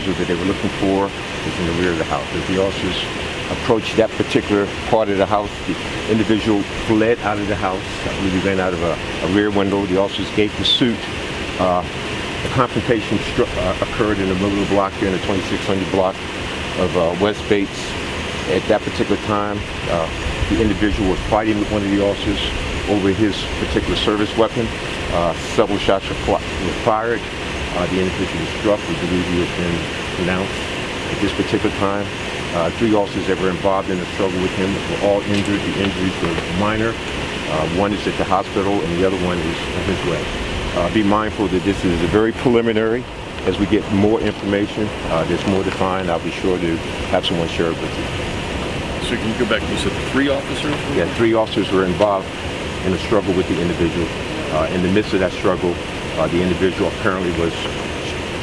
individual that they were looking for was in the rear of the house. As the officers approached that particular part of the house, the individual fled out of the house. I believe he ran out of a, a rear window. The officers gave pursuit. Uh, the confrontation uh, occurred in the middle of the block here in the 2600 block of uh, West Bates. At that particular time, uh, the individual was fighting with one of the officers over his particular service weapon. Uh, several shots were fired. Uh, the individual was struck. We believe he has been pronounced. At this particular time, uh, three officers that were involved in the struggle with him were all injured. The injuries were minor. Uh, one is at the hospital and the other one is on his way. Uh, be mindful that this is a very preliminary. As we get more information, uh, there's more to find. I'll be sure to have someone share it with you. So can you go back? You said three officers? Yeah, three officers were involved in a struggle with the individual. Uh, in the midst of that struggle, the individual apparently was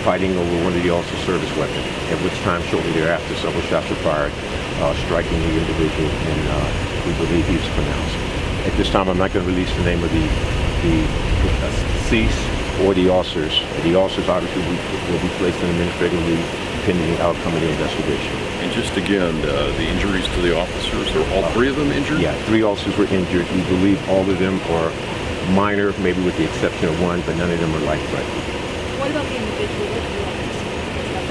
fighting over one of the officer's service weapons, at which time shortly thereafter several shots were fired, uh, striking the individual, and uh, we believe he was pronounced. At this time, I'm not going to release the name of the, the uh, deceased or the officers. The officers obviously will be, will be placed in administrative leave pending the outcome of the investigation. And just again, uh, the injuries to the officers, are all three of them injured? Yeah, three officers were injured. We believe all of them are minor, maybe with the exception of one, but none of them are life-threatening. What about the individual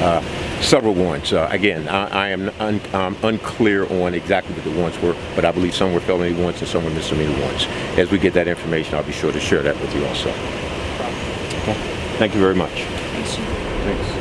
warrants? Several warrants. Uh, again, I, I am un, um, unclear on exactly what the warrants were, but I believe some were felony warrants and some were misdemeanor warrants. As we get that information, I'll be sure to share that with you also. Okay. Thank you very much. Thanks, Thanks.